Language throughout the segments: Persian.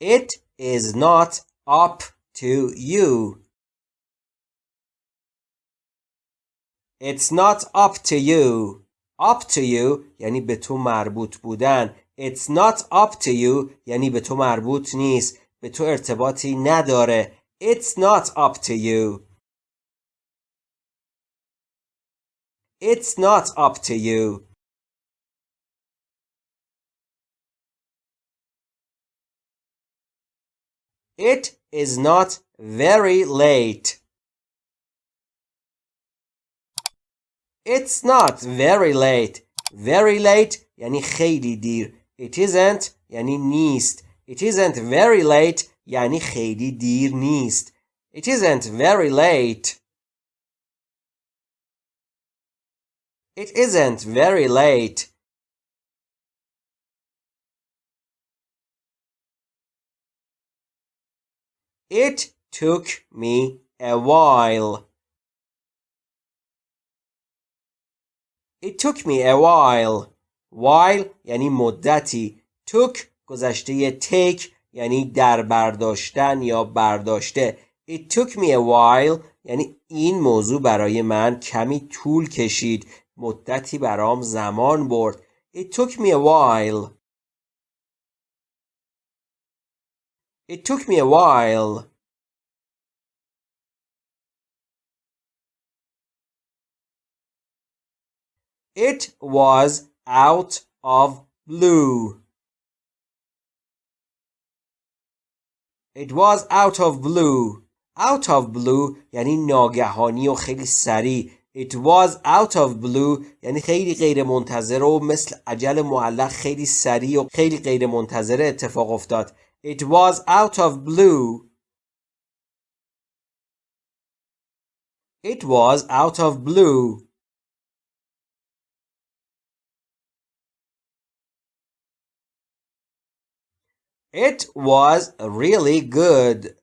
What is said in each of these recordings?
It is not up to you. It's not up to you. Up to you یعنی به تو مربوط بودن. It's not up to you یعنی به تو مربوط نیست. به تو ارتباطی نداره. It's not up to you. It's not up to you. It is not very late. It's not very late. Very late یعنی خیلی دیر. It isn't یعنی نیست. It isn't very late یعنی خیلی دیر نیست. It isn't very late. It isn't very late. It took me a while. It took me a while. While یعنی مدتی. took گذشته take یعنی در برداشتن یا برداشته. It took me a while یعنی این موضوع برای من کمی طول کشید. مدتی برام زمان برد. It took me a while. It took me a while. It was out of blue. It was out of blue. Out of blue یعنی ناگهانی و خیلی سریع. It was out of blue یعنی خیلی غیر منتظره و مثل عجل معلق خیلی سریع و خیلی غیر منتظره اتفاق افتاد. It was out of blue. It was out of blue. It was really good.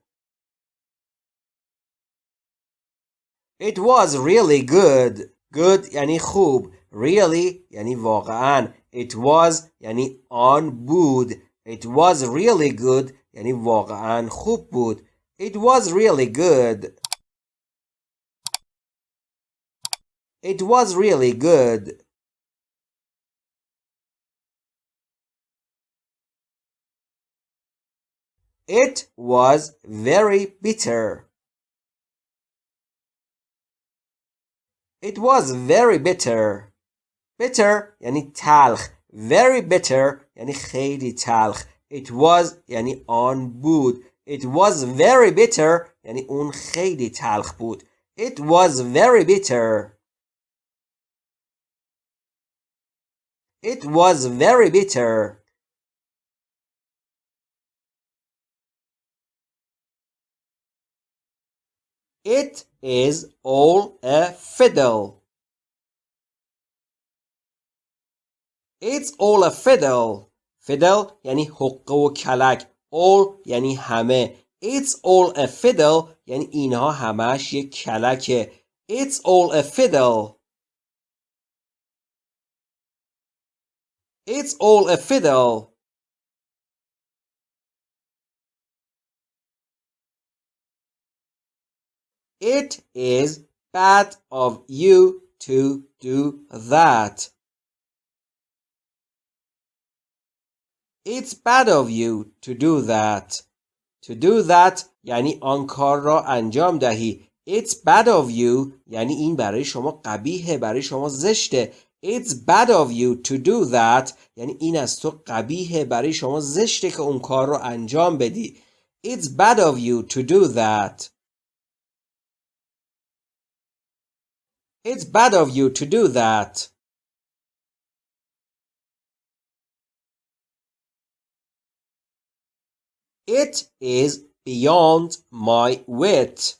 It was really good. Good یعنی خوب. Really یعنی واقعا. It was یعنی آن بود. It was really good یعنی واقعا خوب بود. It was really good. It was really good. It was very bitter. It was very bitter. Bitter یعنی تلخ. Very bitter یعنی خیلی تلخ. It was یعنی آن بود. It was very bitter یعنی اون خیلی تلخ بود. It was very bitter. It was very bitter. It is all a fiddle. It's all a fiddle. Fiddle یعنی حقه و کلک. All یعنی همه. It's all a fiddle یعنی اینها همش یک کلکه. It's all a fiddle. It's all a fiddle. It is bad of you to do that. It's bad of you to do that. To do that یعنی آن کار را انجام دهی. It's bad of you یعنی این برای شما قبیهه برای شما زشته. It's bad of you to do that یعنی این از تو قبیهه برای شما زشته که اون کار رو انجام بدی. It's bad of you to do that. It's bad of you to do that. It is beyond my wit.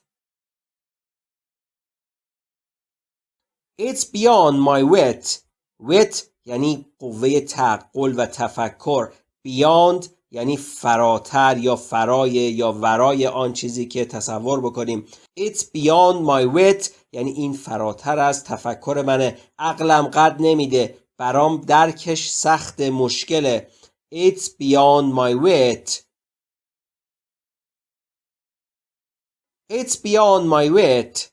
It's beyond my wit. wit یعنی قوه تعقل و تفکر. Beyond یعنی فراتر یا فرای یا ورای آن چیزی که تصور بکنیم It's beyond my wit یعنی این فراتر از تفکر منه عقلم قد نمیده برام درکش سخت مشکله It's beyond my wit It's beyond my wit.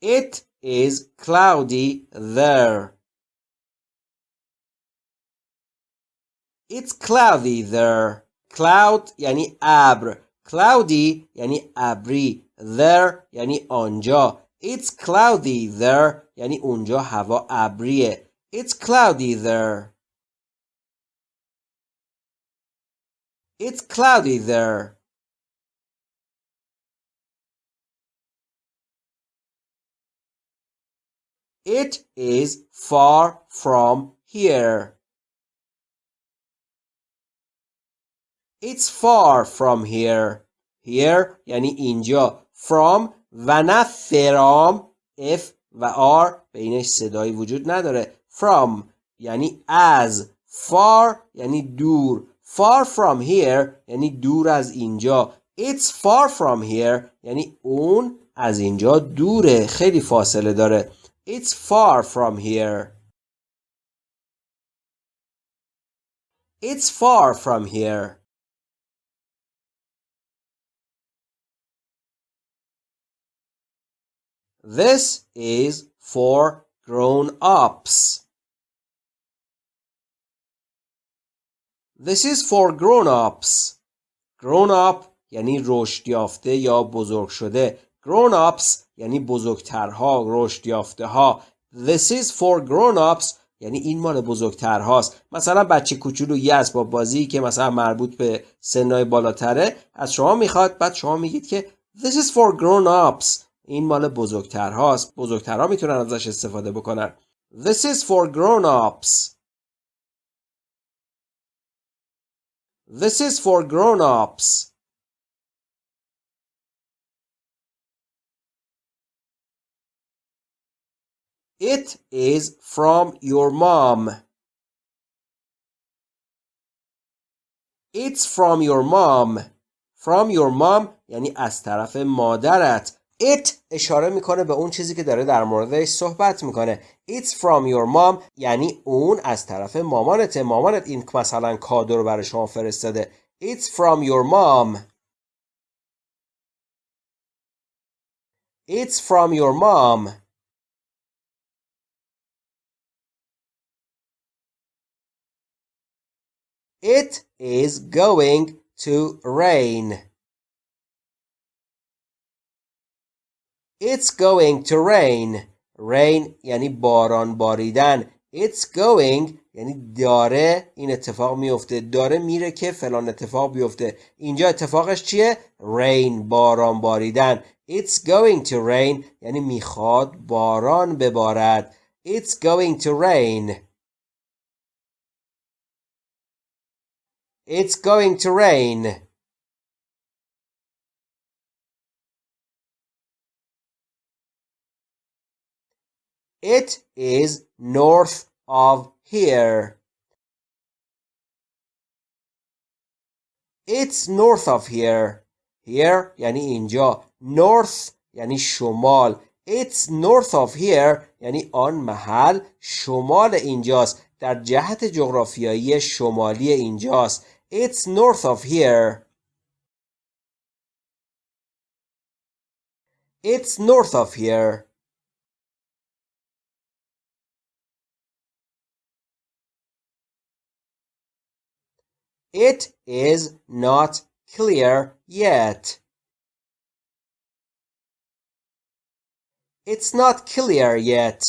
It is cloudy there. It's cloudy there. Cloud یعنی ابر. Cloudy یعنی ابری. There یعنی آنجا. It's cloudy there یعنی اونجا هوا ابریه. It's cloudy there. It's cloudy there. It is far from here. It's far from here. Here یعنی اینجا. From و نه فرام F و R بینش صدایی وجود نداره. From یعنی از. Far یعنی دور. Far from here یعنی دور از اینجا. It's far from here یعنی اون از اینجا دوره. خیلی فاصله داره. It's far from here. It's far from here. This is for grown-ups. This is for grown-ups. Grown-up یعنی رشد یافته یا بزرگ شده. Grown-ups یعنی بزرگترها، رشد یافته ها. This is for grown-ups یعنی این مال بزرگترهاست مثلا بچه کوچولو یه اسباب بازی که مثلا مربوط به سنای بالاتره از شما می‌خواد بعد شما میگید که This is for grown-ups این مال بزرگترهاست بزرگترها می‌تونن ازش استفاده بکنن This is for grown-ups This is for grown-ups It is from your mom. It's from your mom. From your mom یعنی از طرف مادرت. It اشاره می‌کنه به اون چیزی که داره در موردش صحبت می‌کنه. It's from your mom یعنی اون از طرف مامانته. مامانت این مثلا کادو رو برای شما فرستاده. It's from your mom. It's from your mom. It is going to rain. It's going to rain. Rain یعنی باران باریدن. It's going یعنی داره. این اتفاق میفته. داره میره که فلان اتفاق بیفته. اینجا اتفاقش چیه؟ Rain باران باریدن. It's going to rain یعنی می‌خواد باران ببارد. It's going to rain. It's going to rain. It is north of here. It's north of here. Here یعنی اینجا. North یعنی شمال. It's north of here یعنی آن محل شمال اینجاست. در جهت جغرافیایی شمالی اینجاست. It's north of here. It's north of here. It is not clear yet. It's not clear yet.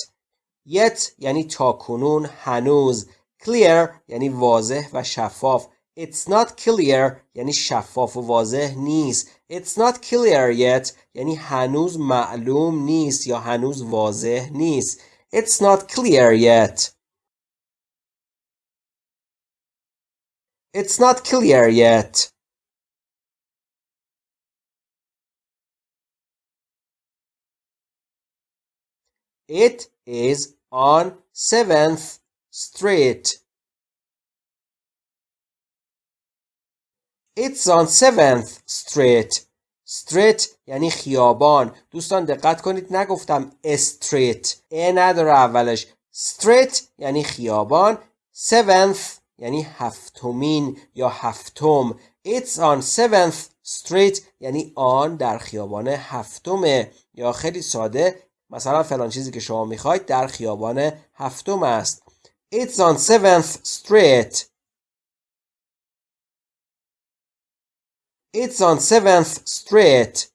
Yet یعنی تا کنون هنوز. Clear یعنی واضح و شفاف. It's not clear یعنی شفاف و واضح نیست. It's not clear yet یعنی هنوز معلوم نیست یا هنوز واضح نیست. It's not clear yet. It's not clear yet. It is on 7th Street. It's on 7th Street. Street یعنی خیابان. دوستان دقت کنید نگفتم استریت. ا نداره اولش. Street یعنی خیابان. 7th یعنی هفتمین یا هفتم. It's on 7th street. یعنی آن در خیابان هفتمه. یا خیلی ساده مثلا فلان چیزی که شما می‌خواید در خیابان هفتم است. It's on 7th street. It's on 7th street.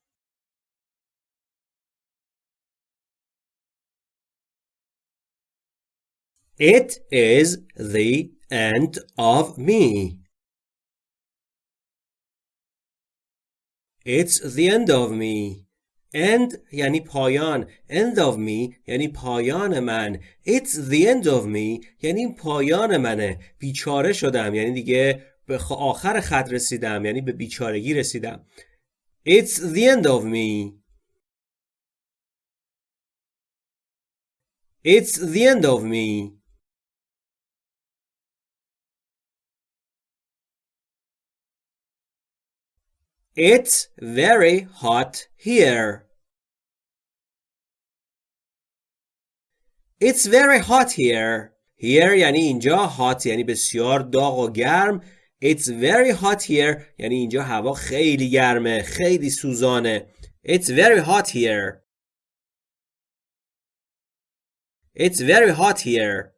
It is the end of me. It's the end of me. End یعنی پایان. End of me یعنی پایان من. It's the end of me یعنی پایان منه. بیچاره شدم یعنی دیگه به آخر خط رسیدم یعنی به بیچارگی رسیدم. It's the end of me. It's the end of me. It's very hot here. It's very hot here. Here یعنی اینجا hot یعنی بسیار داغ و گرم. It's very hot here یعنی اینجا هوا خیلی گرمه خیلی سوزانه. It's very hot here. It's very hot here.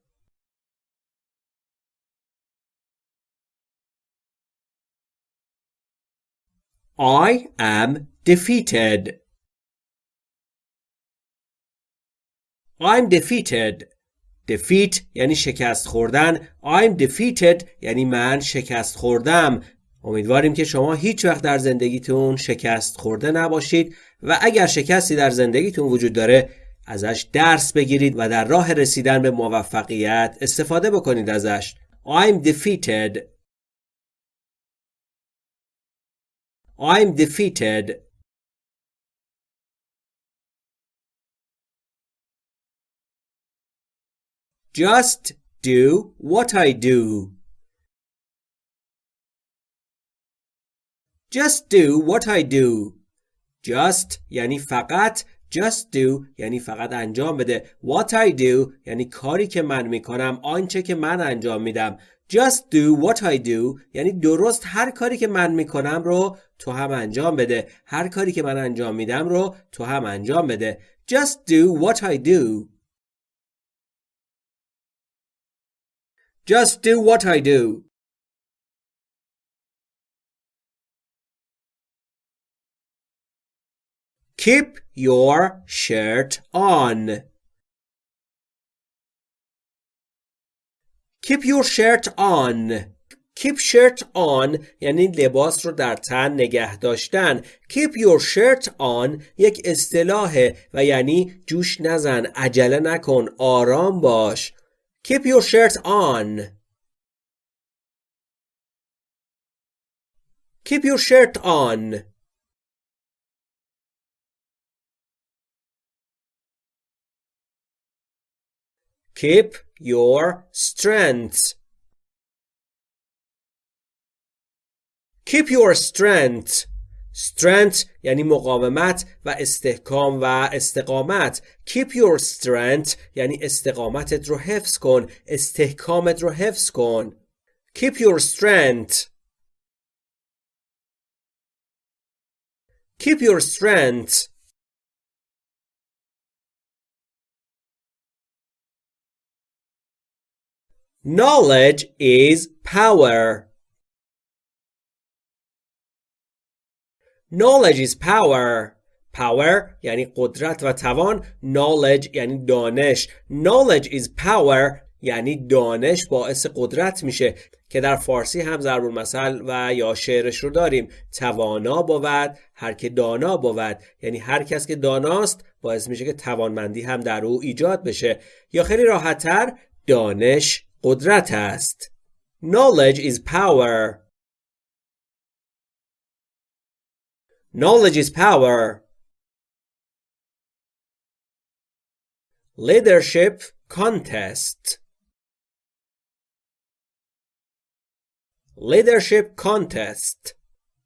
I am defeated. I'm defeated. defeat یعنی شکست خوردن. I'm defeated یعنی من شکست خوردم. امیدواریم که شما هیچ وقت در زندگیتون شکست خورده نباشید و اگر شکستی در زندگیتون وجود داره ازش درس بگیرید و در راه رسیدن به موفقیت استفاده بکنید ازش. I'm defeated. I'm defeated. Just do what I do. Just do what I do. Just یعنی فقط Just do یعنی فقط انجام بده What I do یعنی کاری که من می‌کنم آنچه که من انجام میدم Just do what I do یعنی درست هر کاری که من می‌کنم رو تو هم انجام بده. هر کاری که من انجام میدم رو تو هم انجام بده. Just do what I do. Just do what I do. Keep your shirt on. Keep your shirt on. Keep shirt on یعنی لباس رو در تن نگه داشتن. Keep your shirt on یک اصطلاحه و یعنی جوش نزن، عجله نکن، آرام باش. Keep your shirt on. Keep your shirt on. Keep your strength. Keep your strength. Strength یعنی مقاومت و استحکام و استقامت. Keep your strength یعنی استقامتت رو حفظ کن. استحکامت رو حفظ کن. Keep your strength. Keep your strength. Knowledge is power. Knowledge is power. Power یعنی قدرت و توان. Knowledge یعنی دانش. Knowledge is power یعنی دانش باعث قدرت میشه که در فارسی هم ضرب المثل و یا شعرش رو داریم توانا بود هر که دانا بود یعنی هر کس که داناست باعث میشه که توانمندی هم در او ایجاد بشه یا خیلی راحتتر دانش قدرت است. Knowledge is power. Knowledge is power. Leadership contest. Leadership contest.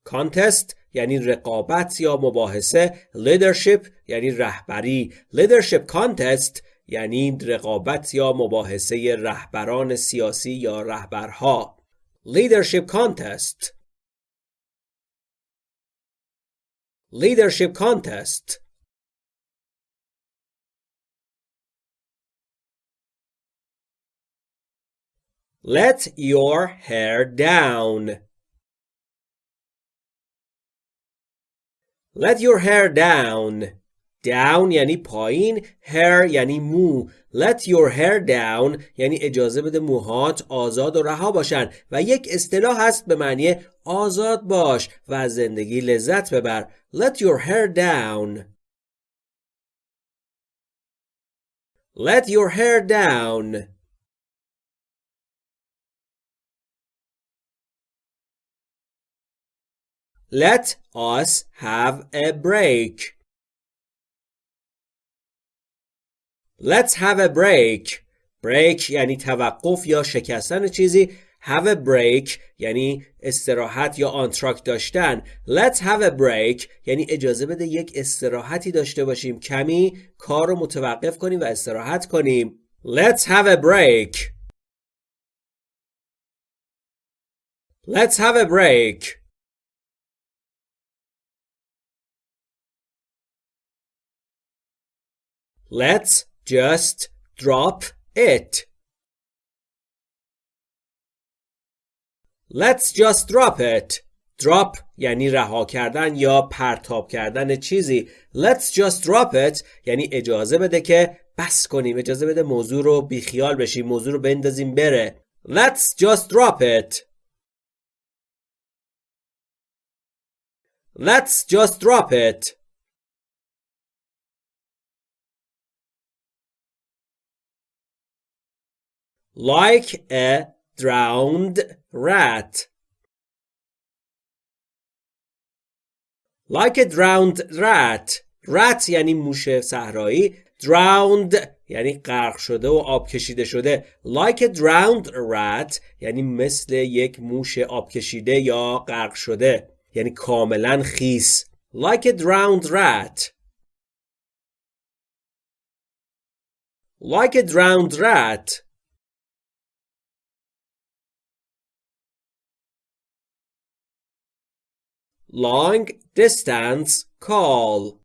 Contest یعنی رقابت یا مباحثه. Leadership یعنی رهبری. Leadership contest یعنی رقابت یا مباحثه رهبران سیاسی یا رهبرها leadership contest leadership contest Let your hair down. Let your hair down. Down یعنی پایین hair یعنی مو. Let your hair down یعنی اجازه بده موهات آزاد و رها باشن. و یک اصطلاح هست به معنی آزاد باش و از زندگی لذت ببر. Let your hair down. Let your hair down. Let us have a break. Let's have a break. break یعنی توقف یا شکستن چیزی. Have a break یعنی استراحت یا آنتراک داشتن. Let's have a break یعنی اجازه بده یک استراحتی داشته باشیم. کمی کار رو متوقف کنیم و استراحت کنیم. Let's have a break. Let's have a break. Let's just drop it. Let's just drop it. Drop یعنی رها کردن یا پرتاب کردن چیزی. Let's just drop it یعنی اجازه بده که بس کنیم. اجازه بده موضوع رو بیخیال بشیم. موضوع رو بندازیم بره. Let's just drop it. Let's just drop it. Like a drowned rat. Like a drowned rat. rat یعنی موش صحرایی. drowned یعنی غرق شده و آب کشیده شده. Like a drowned rat یعنی مثل یک موش آب کشیده یا غرق شده. یعنی کاملا خیس. Like a drowned rat. Like a drowned rat. Long distance call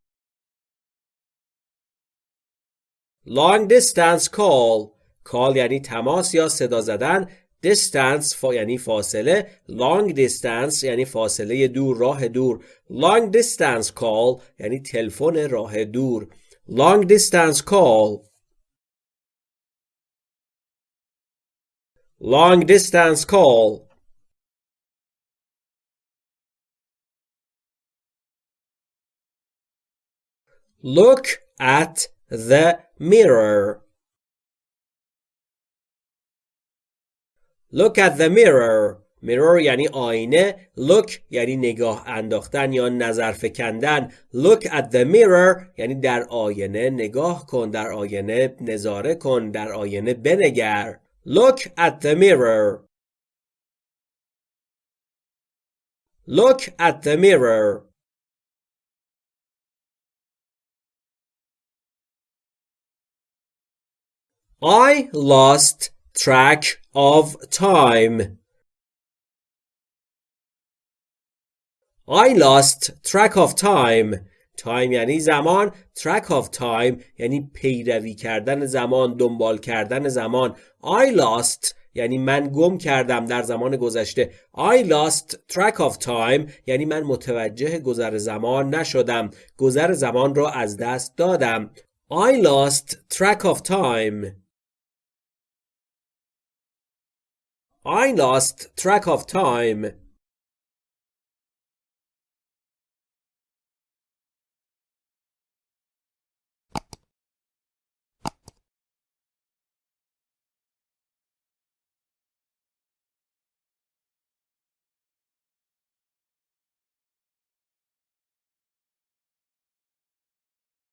long distance call call یعنی تماس یا صدا زدن distance فا یعنی فاصله long distance یعنی فاصله دور راه دور long distance call یعنی تلفن راه دور long distance call long distance call Look at the mirror. Look at the mirror. mirror یعنی آینه. Look یعنی نگاه انداختن یا نظر فکندن. Look at the mirror یعنی در آینه نگاه کن. در آینه نظاره کن. در آینه بنگر. Look at the mirror. Look at the mirror. I lost track of time. I lost track of time. time یعنی زمان. Track of time یعنی پیروی کردن زمان دنبال کردن زمان. I lost یعنی من گم کردم در زمان گذشته. I lost track of time یعنی من متوجه گذر زمان نشدم. گذر زمان را از دست دادم. I lost track of time. I lost track of time.